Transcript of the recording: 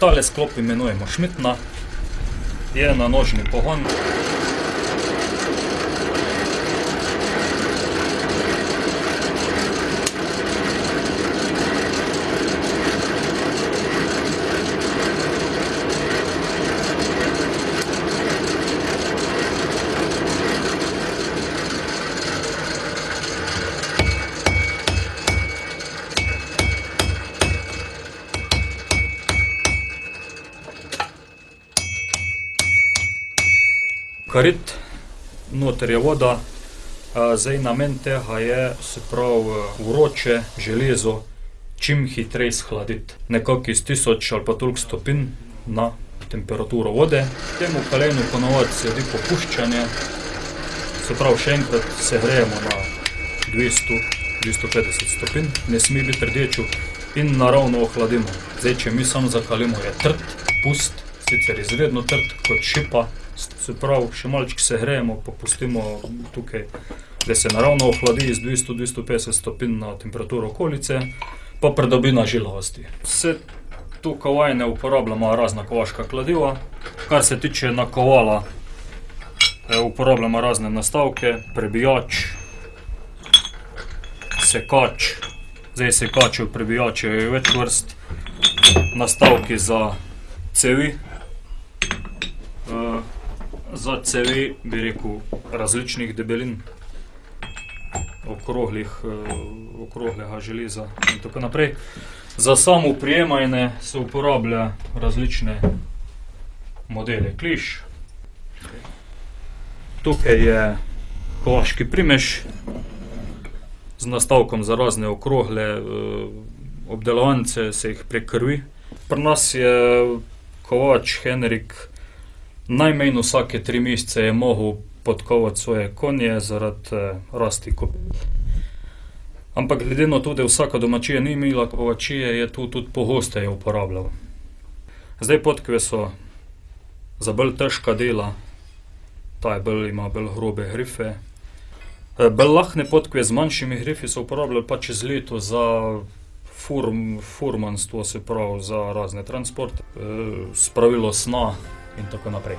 Та склоп іменуємо шмітна. Є наножний погон. Karit, noter je voda, zdaj namen tega je, se pravi, vroče železo čim hitreje shladiti. Nekako iz tisoč ali pa toliko stopinj na temperaturo vode. Temu kalenu po navadi sledi popuščanje, se pravi, še enkrat segrejemo na dvesto, dvesto petdeset stopinj, ne sme biti rdeče, in naravno ohladimo. Zdaj, če mi samo zakalimo, je trd, pust, sicer izredno trd, kot šipa. Se pravi, še malček segrejemo pa pustimo tukaj, da se naravno ohladi dvesto petdeset stopinj na temperaturo okolice, pa pridobi na žilavosti. Se tukaj vajine uporabljamo razna kovaška kladiva, kar se tiče nakovala, uporabljamo razne nastavke, prebijač, sekač, zdaj sekačev, prebijačev je več vrst, nastavki za cevi, za cevi, bi rekel, različnih debelin. Okroglih, okroglega železa in tako naprej. Za samo oprijemanje se uporablja različne modele kliš. Tukaj je kovaški primež z nastavkom za razne okrogle, obdelovance, se jih prek krvi. Pri nas je kovač Henrik najmanj vsake tri mesece je mogel podkovati svoje konje zaradi, rasti kopit. Ampak glede na to, da vsaka domačija ni imela kovačije, je to tudi pogosteje uporabljal. Zdaj podkve so za bolj težka dela, ta je bolj, ima bolj grobe grife. bolj lahne podkve z manjšimi grifi so uporabljali pa čez leto za furmanstvo, se pravi za razne transporte, spravilo snov in tako naprej.